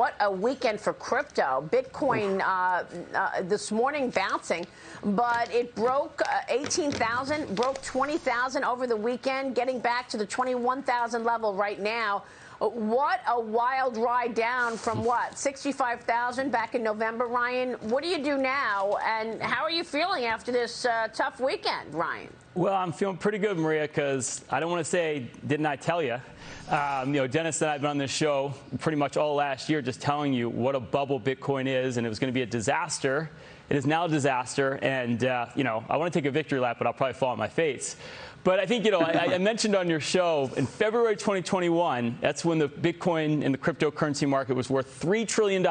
what a weekend for crypto. Bitcoin uh, uh, this morning bouncing, but it broke uh, 18,000, broke 20,000 over the weekend, getting back to the 21,000 level right now. What a wild ride down from what 65,000 back in November, Ryan. What do you do now, and how are you feeling after this uh, tough weekend, Ryan? Well, I'm feeling pretty good, Maria, because I don't want to say, didn't I tell you? Um, you know, Dennis and I have been on this show pretty much all last year just telling you what a bubble Bitcoin is, and it was going to be a disaster. It is now a disaster, and, uh, you know, I want to take a victory lap, but I'll probably fall on my face. But I think, you know, I, I, mentioned on your show in February 2021, that's when the Bitcoin and the cryptocurrency market was worth $3 trillion.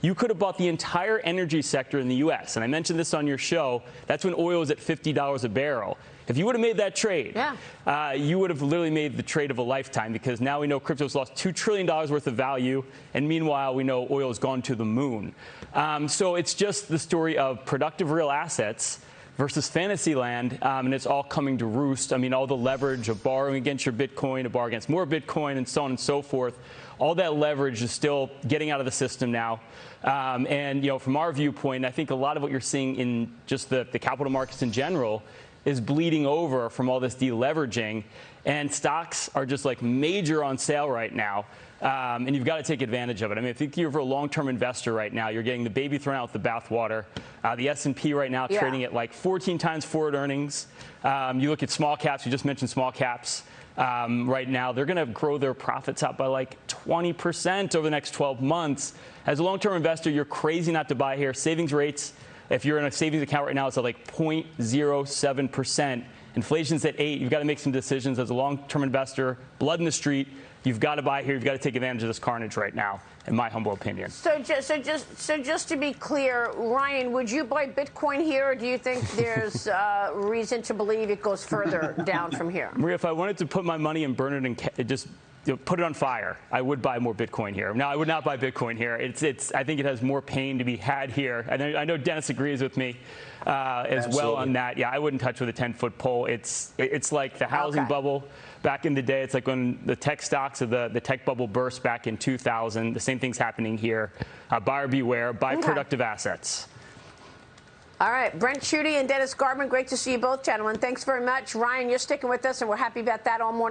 You could have bought the entire energy sector in the U.S. And I mentioned this on your show. That's when oil was at $50 a barrel. If you would have made that trade, yeah. uh, you would have literally made the trade of a lifetime because now we know crypto's lost $2 trillion worth of value. And meanwhile, we know oil has gone to the moon. Um, so it's just the story of productive real assets versus Fantasyland, um, and it's all coming to roost. I mean, all the leverage of borrowing against your Bitcoin, to borrow against more Bitcoin, and so on and so forth. All that leverage is still getting out of the system now. Um, and you know, from our viewpoint, I think a lot of what you're seeing in just the, the capital markets in general is bleeding over from all this deleveraging. And stocks are just like major on sale right now. Um, and you've got to take advantage of it. I mean, I think you're a long-term investor right now. You're getting the baby thrown out with the bathwater. Uh, the S&P right now yeah. trading at like 14 times forward earnings. Um, you look at small caps. You just mentioned small caps. Um, right now, they're going to grow their profits up by like 20% over the next 12 months. As a long-term investor, you're crazy not to buy here. Savings rates, if you're in a savings account right now, it's at like 0.07%. Inflation's at 8. You've got to make some decisions as a long-term investor. Blood in the street. You've got to buy here. You've got to take advantage of this carnage right now, in my humble opinion. So, just, so just, so just to be clear, Ryan, would you buy Bitcoin here, or do you think there's uh, reason to believe it goes further down from here? Maria, if I wanted to put my money and burn it and just you know, put it on fire, I would buy more Bitcoin here. Now, I would not buy Bitcoin here. It's, it's, I think it has more pain to be had here. I know, I know Dennis agrees with me uh, as Absolutely. well on that. Yeah, I wouldn't touch with a 10-foot pole. It's, it's like the housing okay. bubble back in the day. It's like when the tech stocks of the, the tech bubble burst back in 2000. The same thing's happening here. Uh, buyer beware. Buy okay. productive assets. All right, Brent Chudy and Dennis Gartman, great to see you both, gentlemen. Thanks very much. Ryan, you're sticking with us, and we're happy about that all morning.